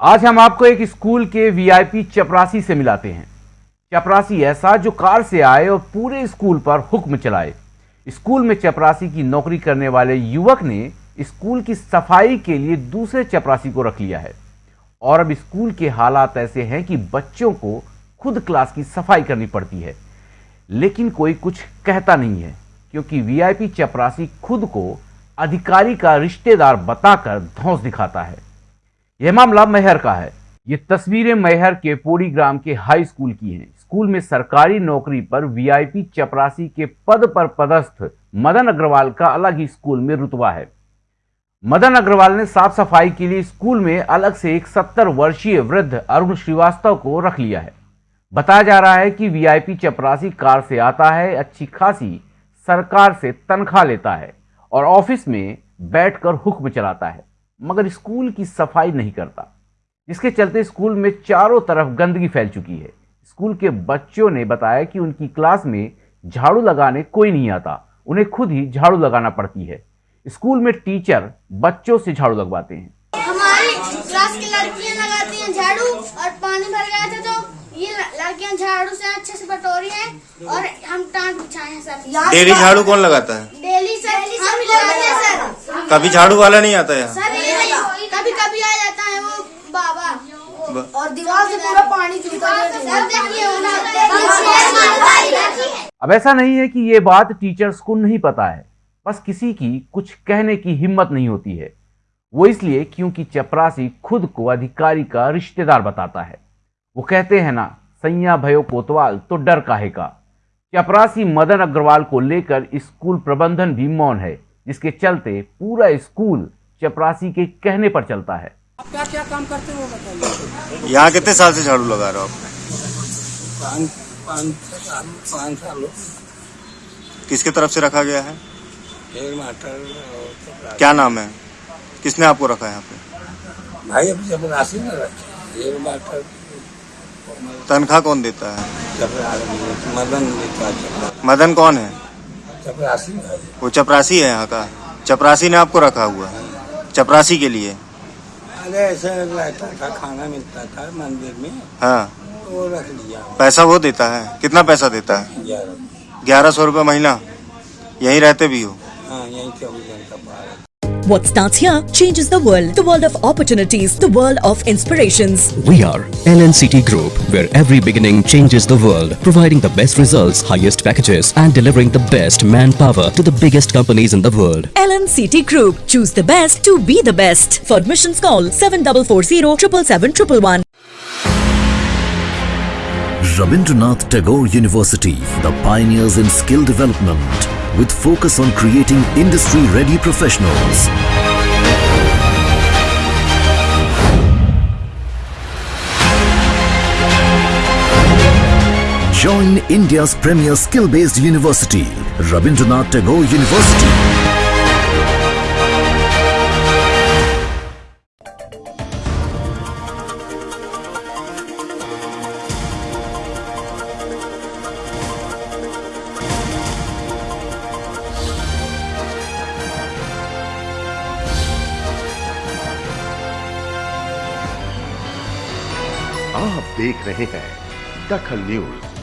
आज हम आपको एक स्कूल के वीआईपी चपरासी से मिलाते हैं। चपरासी ऐसा जो कार से आए और पूरे स्कूल पर हुक्म चलाए। स्कूल में चपरासी की नौकरी करने वाले युवक ने स्कूल की सफ़ाई के लिए दूसरे चपरासी को रख लिया है। और अब स्कूल के हालात ऐसे हैं कि बच्चों को खुद क्लास की सफ़ाई करनी पड़ती है। लेकिन कोई कुछ कहता नहीं है, क्योंकि वीआईपी चपरासी खुद को अधिकारी का रिश्तेदार बताकर धौंस दिखाता है। यह मामला मैहर का है। ये तस्वीरें मैहर के पोड़ी ग्राम के हाई स्कूल की हैं। स्कूल में सरकारी नौकरी पर वीआईपी चपरासी के पद पर पदस्थ मदन अग्रवाल का अलग ही स्कूल में रुतबा है। मदन अग्रवाल ने साफ़ सफ़ाई के लिए स्कूल में अलग से एक सत्तर वर्षीय वृद्ध अरुण श्रीवास्तव को रख लिया है। बताया जा रहा है कि वीआईपी चपरासी कार से आता है, अच्छी खासी सरकार से तनख्वाह लेता है और ऑफ़िस में बैठकर हुक्म चलाता है। मगर स्कूल की सफ़ाई नहीं करता। जिसके चलते स्कूल में चारों तरफ़ गंदगी फैल चुकी है। स्कूल के बच्चों ने बताया कि उनकी क्लास में झाड़ू लगाने कोई नहीं आता। उन्हें खुद ही झाड़ू लगाना पड़ती है। स्कूल में टीचर बच्चों से झाड़ू लगवाते हैं। हमारी क्लास की लड़कियाँ लगाती हैं झाड़ू और पानी भर गया था तो ये लड़कियाँ झाड़ू से अच्छे से बटोरी हैं और हम टांग बिछाए हैं सर। डेली झाड़ू कौन लगाता है? डेली सर हम लगाते हैं सर। कभी झाड़ू वाला नहीं आता यहाँ? सर ये नहीं, कभी कभी आ जाता है वो बाबा। और दीवार से पूरा पानी देखिए अब ऐसा नहीं है कि ये बात टीचर्स को नहीं पता है। बस किसी की कुछ कहने की हिम्मत नहीं होती है। वो इसलिए क्योंकि चपरासी खुद को अधिकारी का रिश्तेदार बताता है। वो कहते हैं ना सैया भयो कोतवाल तो डर काहे का? चपरासी मदन अग्रवाल को लेकर स्कूल प्रबंधन भी मौन है जिसके चलते पूरा स्कूल चपरासी के कहने पर चलता है। आप क्या क्या काम करते हो बताइए। यहाँ कितने साल से झाड़ू लगा रहे हो आप? पाँच पाँच साल पाँच साल किसके तरफ़ से रखा गया है? क्या नाम है? किसने आपको रखा है यहाँ पे? भाई अभी जब राशि में रखे। तनख्वाह कौन देता है? मदन देता है मदन कौन है? चपरासी वो चपरासी है यहाँ का। चपरासी ने आपको रखा हुआ है। चपरासी के लिए? अरे ऐसे रहता था खाना मिलता था मंदिर में। हाँ। वो रख लिया पैसा वो देता है? कितना पैसा देता है? ग्यारह। ग्यारह सौ रुपये महीना? यहीं रहते भी हो? हाँ यहीं चौबीस घंटा पार What starts here changes the world. The world of opportunities. The world of inspirations. We are LNCT Group, where every beginning changes the world, providing the best results, highest packages, and delivering the best manpower to the biggest companies in the world. LNCT Group. Choose the best to be the best. For admissions call 7440 777 Rabindranath Tagore University, the pioneers in skill development, with focus on creating industry-ready professionals. Join India's premier skill-based university, Rabindranath Tagore University. आप देख रहे हैं दखल news.